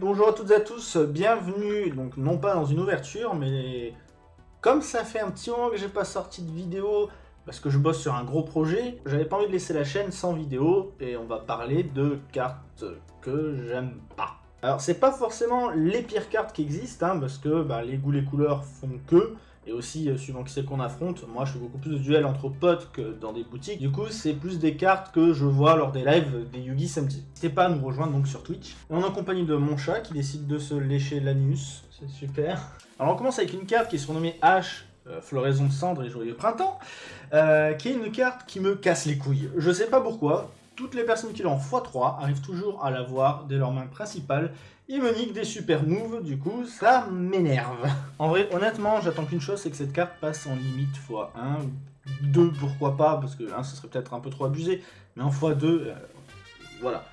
Bonjour à toutes et à tous, bienvenue, donc non pas dans une ouverture, mais comme ça fait un petit moment que j'ai pas sorti de vidéo, parce que je bosse sur un gros projet, j'avais pas envie de laisser la chaîne sans vidéo, et on va parler de cartes que j'aime pas. Alors c'est pas forcément les pires cartes qui existent, hein, parce que bah, les goûts, les couleurs font que, et aussi euh, suivant qui c'est qu'on affronte, moi je fais beaucoup plus de duels entre potes que dans des boutiques, du coup c'est plus des cartes que je vois lors des lives des Yugi samedi. N'hésitez pas à nous rejoindre donc sur Twitch. On est en compagnie de mon chat qui décide de se lécher l'anus, c'est super. Alors on commence avec une carte qui est surnommée H, euh, Floraison de cendre et joyeux printemps, euh, qui est une carte qui me casse les couilles. Je sais pas pourquoi, toutes les personnes qui l'ont x3 arrivent toujours à l'avoir dès leur main principale. Ils me des super moves, du coup, ça m'énerve. En vrai, honnêtement, j'attends qu'une chose, c'est que cette carte passe en limite x1, 2 pourquoi pas, parce que 1 ce serait peut-être un peu trop abusé, mais en x2, euh, voilà.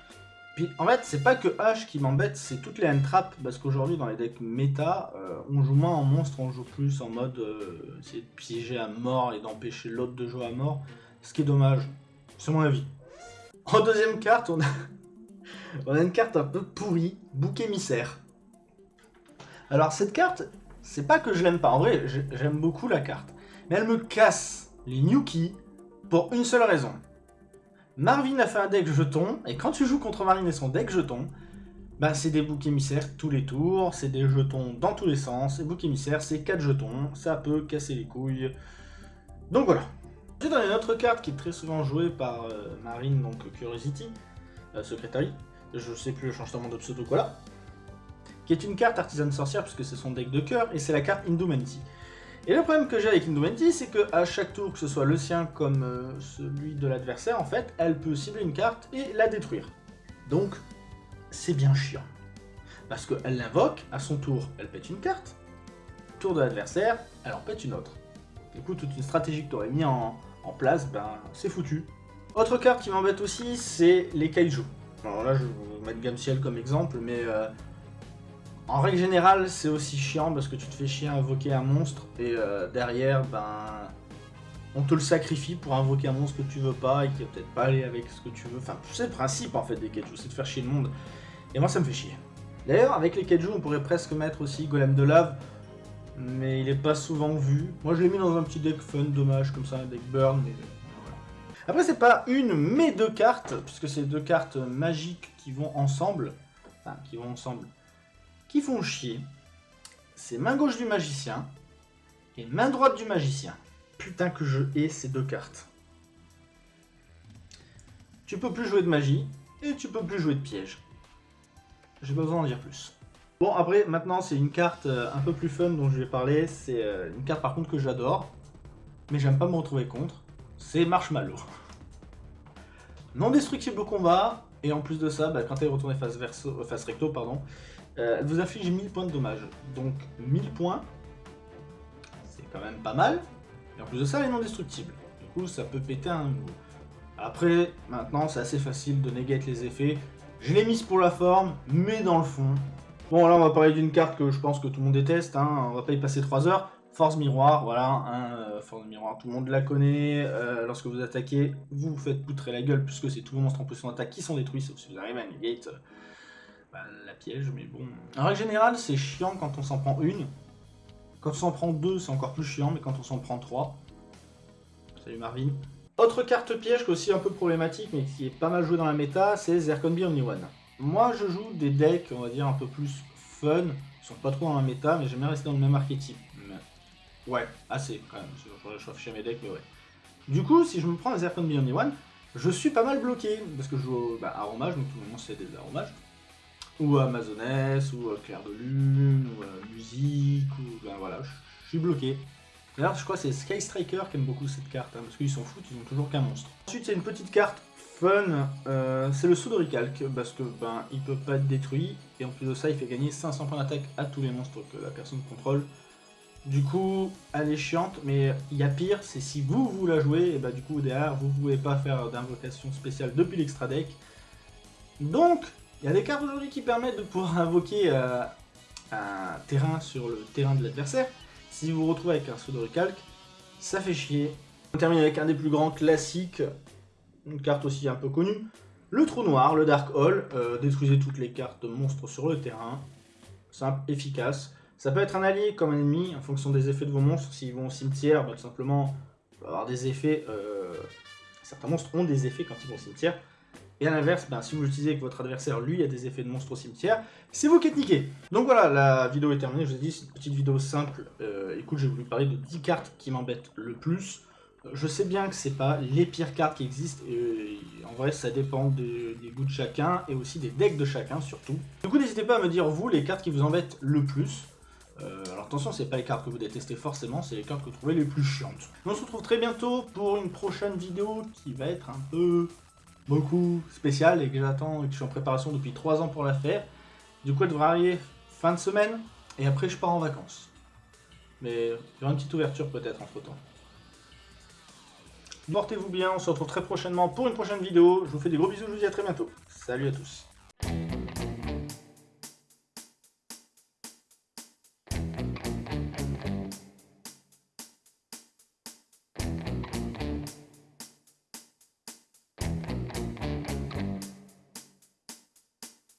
Puis en fait, c'est pas que H qui m'embête, c'est toutes les hand-traps, parce qu'aujourd'hui dans les decks méta, euh, on joue moins en monstre, on joue plus en mode euh, essayer de piéger à mort et d'empêcher l'autre de jouer à mort, ce qui est dommage, c'est mon avis. En deuxième carte, on a... une carte un peu pourrie, bouc émissaire. Alors cette carte, c'est pas que je l'aime pas, en vrai, j'aime beaucoup la carte. Mais elle me casse les Nuki pour une seule raison. Marvin a fait un deck jeton, et quand tu joues contre Marvin et son deck jeton, bah c'est des boucs émissaires tous les tours, c'est des jetons dans tous les sens, et bouc émissaire c'est 4 jetons, ça peut casser les couilles. Donc voilà, A une autre carte qui est très souvent jouée par euh, Marine, donc Curiosity, euh, Secretary, je sais plus le changement de pseudo quoi là, qui est une carte artisane sorcière puisque c'est son deck de cœur, et c'est la carte Indumenti. Et le problème que j'ai avec Indumenti, c'est que à chaque tour, que ce soit le sien comme euh, celui de l'adversaire, en fait, elle peut cibler une carte et la détruire. Donc, c'est bien chiant. Parce qu'elle l'invoque, à son tour, elle pète une carte, tour de l'adversaire, elle en pète une autre. Du coup, toute une stratégie que tu aurais mis en, en place, ben c'est foutu. Autre carte qui m'embête aussi, c'est les kaiju. Alors là, je vais vous mettre Gamciel comme exemple, mais euh, en règle générale, c'est aussi chiant parce que tu te fais chier à invoquer un monstre et euh, derrière, ben, on te le sacrifie pour invoquer un monstre que tu veux pas et qui va peut-être pas aller avec ce que tu veux. Enfin, c'est le principe en fait des kaiju, c'est de faire chier le monde. Et moi, ça me fait chier. D'ailleurs, avec les kaiju, on pourrait presque mettre aussi Golem de lave, mais il est pas souvent vu. Moi je l'ai mis dans un petit deck fun, dommage, comme ça, un deck burn, mais voilà. Après c'est pas une, mais deux cartes, puisque c'est deux cartes magiques qui vont ensemble, enfin qui vont ensemble, qui font chier. C'est main gauche du magicien et main droite du magicien. Putain que je hais ces deux cartes. Tu peux plus jouer de magie, et tu peux plus jouer de piège. J'ai pas besoin d'en dire plus. Bon, après, maintenant, c'est une carte euh, un peu plus fun dont je vais parler. C'est euh, une carte, par contre, que j'adore. Mais j'aime pas me retrouver contre. C'est Marshmallow. Non destructible au combat. Et en plus de ça, bah, quand elle est retournée face, verso, face recto, pardon, euh, elle vous inflige 1000 points de dommage. Donc 1000 points, c'est quand même pas mal. Et en plus de ça, elle est non destructible. Du coup, ça peut péter un. Après, maintenant, c'est assez facile de negate les effets. Je l'ai mise pour la forme, mais dans le fond, Bon, là, on va parler d'une carte que je pense que tout le monde déteste, hein. on va pas y passer 3 heures. Force Miroir, voilà, hein, euh, Force Miroir, tout le monde la connaît. Euh, lorsque vous attaquez, vous vous faites poutrer la gueule, puisque c'est tous vos monstres en position d'attaque qui sont détruits, sauf si vous arrivez à negate euh, bah, la piège, mais bon. En règle générale, c'est chiant quand on s'en prend une. Quand on s'en prend deux, c'est encore plus chiant, mais quand on s'en prend trois... Salut Marvin. Autre carte piège qui est aussi un peu problématique, mais qui est pas mal jouée dans la méta, c'est Zerkonbi Only One. Moi, je joue des decks, on va dire, un peu plus fun. Ils sont pas trop dans la méta, mais j'aime bien rester dans le même archétype. Ouais, assez, quand même. Je, je chez mes decks, mais ouais. Du coup, si je me prends un Zerkon Beyond One, je suis pas mal bloqué, parce que je joue bah, Aromage, donc tout le monde sait des Aromages. Ou Amazoness, ou Clair de Lune, ou Musique, ou... Ben voilà, je suis bloqué. D'ailleurs, je crois que c'est Sky Striker qui aime beaucoup cette carte, hein, parce qu'ils s'en foutent, ils ont toujours qu'un monstre. Ensuite, c'est une petite carte fun, euh, c'est le saut de recalque, parce que ben il peut pas être détruit, et en plus de ça il fait gagner 500 points d'attaque à tous les monstres que la personne contrôle. Du coup, elle est chiante, mais il y a pire, c'est si vous, vous la jouez, et bah du coup derrière, vous pouvez pas faire d'invocation spéciale depuis l'extra deck. Donc, il y a des cartes aujourd'hui qui permettent de pouvoir invoquer euh, un terrain sur le terrain de l'adversaire. Si vous vous retrouvez avec un saut de ça fait chier. On termine avec un des plus grands classiques une carte aussi un peu connue, Le trou noir, le Dark Hole, euh, détruisez toutes les cartes monstres sur le terrain. Simple, efficace. Ça peut être un allié comme un ennemi, en fonction des effets de vos monstres. S'ils vont au cimetière, bah, tout simplement, avoir des effets... Euh, certains monstres ont des effets quand ils vont au cimetière. Et à l'inverse, ben, si vous l'utilisez avec votre adversaire, lui a des effets de monstre au cimetière, c'est vous qui êtes niqué. Donc voilà, la vidéo est terminée, je vous ai dit, c'est une petite vidéo simple. Euh, écoute, j'ai voulu parler de 10 cartes qui m'embêtent le plus. Euh, je sais bien que c'est pas les pires cartes qui existent, et euh, en vrai ça dépend des goûts de chacun, et aussi des decks de chacun surtout. Du coup n'hésitez pas à me dire vous les cartes qui vous embêtent le plus. alors attention, c'est pas les cartes que vous détestez forcément, c'est les cartes que vous trouvez les plus chiantes. On se retrouve très bientôt pour une prochaine vidéo qui va être un peu beaucoup spécial et que j'attends et que je suis en préparation depuis 3 ans pour la faire. Du coup, elle devrait arriver fin de semaine et après je pars en vacances. Mais il y aura une petite ouverture peut-être entre temps. Portez-vous bien, on se retrouve très prochainement pour une prochaine vidéo. Je vous fais des gros bisous, je vous dis à très bientôt. Salut à tous.